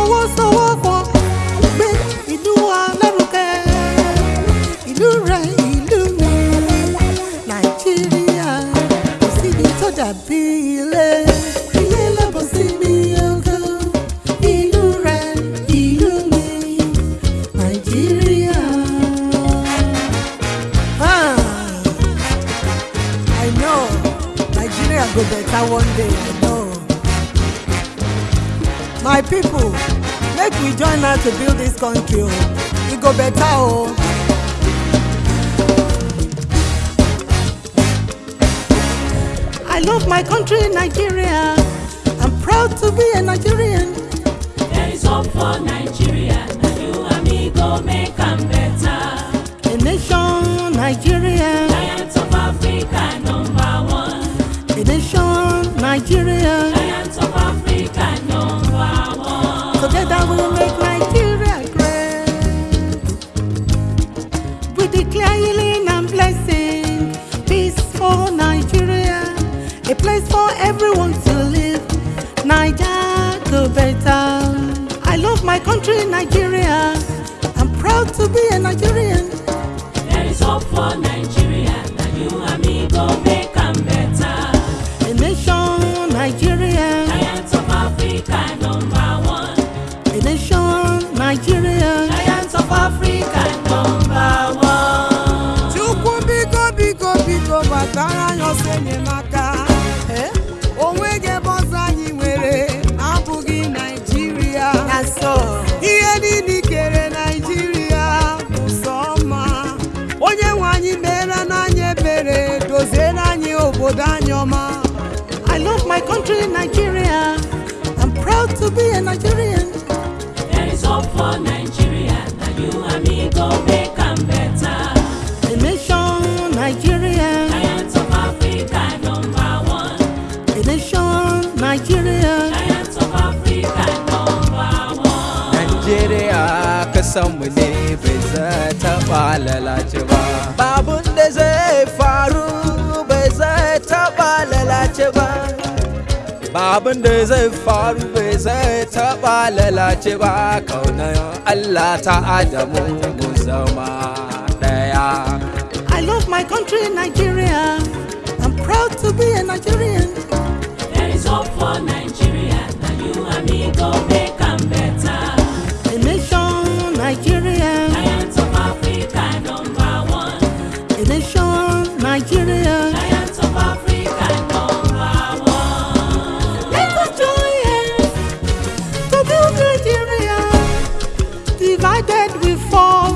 fọwọ́sowọ́pọ̀. Gbé ìlú wa lárugẹ ìlú rẹ ìlú mi. Nàìjíríà kò síbi tó dàbí ilé. Ilé lọ́bọ̀ síbi ọgọ́ ìlú rẹ ìlú mi. Nàìjíríà. Ah, I know. Nigeria go better one day I know. My people, make we join hand to build this country oh. o. E go better o. I love my country, Nigeria. I'm proud to be a Nigerian. There is hope for Nigeria. Now you and me go make am better. A nation, Nigeria. Giant of Africa, better. I love my country, Nigeria. I'm proud to be a Nigerian. There is hope for Nigeria. Now you and me go make am better. A nation, Nigeria. Giant of Africa, number one. A nation, Nigeria. Giant of Africa, number one. chukwu biko biko biko gbatara anyị ọsọ enyemaka Eh? o anyị obodo anyị ọma I love my country, Nigeria. I'm proud to be a Nigerian. There is hope for Nigeria. Now you and me go make am better. A nation, Nigeria. Giant of Africa, number one. A nation, Nigeria. Giant of Africa, number one. Najeriya kasanmu ne bai zai taɓa lalace ba. Babun da zai faru bai zai taɓa lalace ba. Kaunar Allah ta Adamu mu zama ɗaya. I love my country, Nigeria. I'm proud to be a Nigerian. There is hope for Nigeria. Now you and me go make am better. A nation, Nigeria. Giant of Africa, number one. A nation, Nigeria. Fall,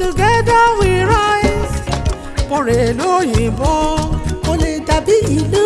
together we rise. For èlò òyìnbó kò lè dàbí ìlú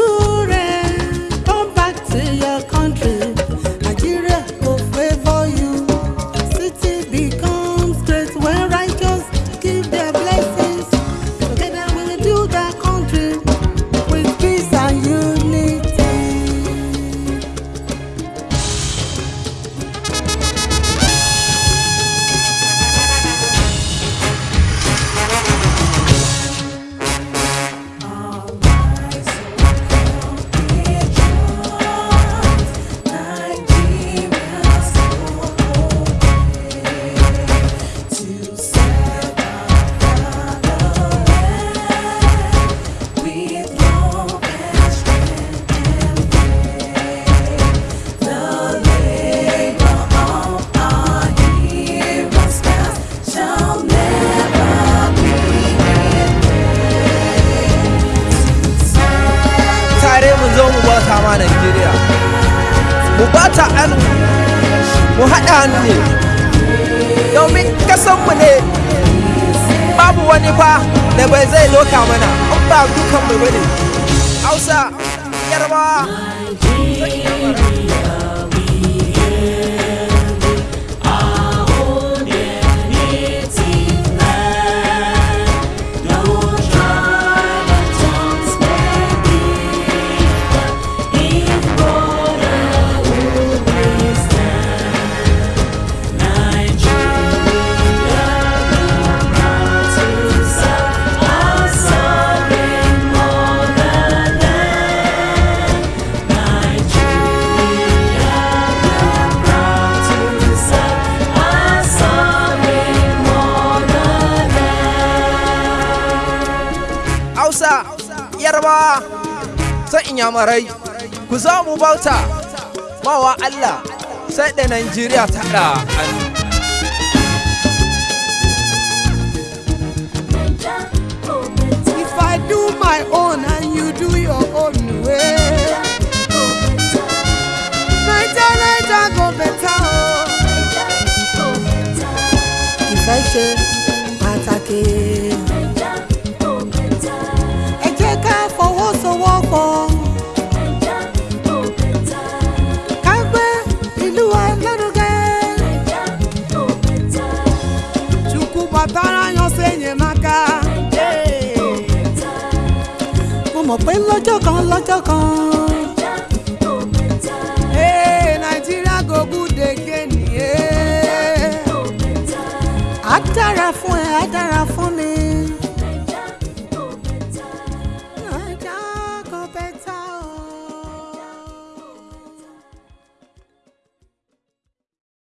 Mu bata hannu, mu haɗa hannu ne. Domin kasanmu ne babu wani fa da bai zai loka mana, in ba dukanmu ba ne. Hausa, Yarbawa. Yarbawa sai inyamurai. Ku za mu bauta mawa Allah sai da Najeriya ta da and you mọ̀ pé lọ́jọ́ kan lọ́jọ́ kan Nigeria go good again. Yeah. á dára fún ẹ á dára fún mi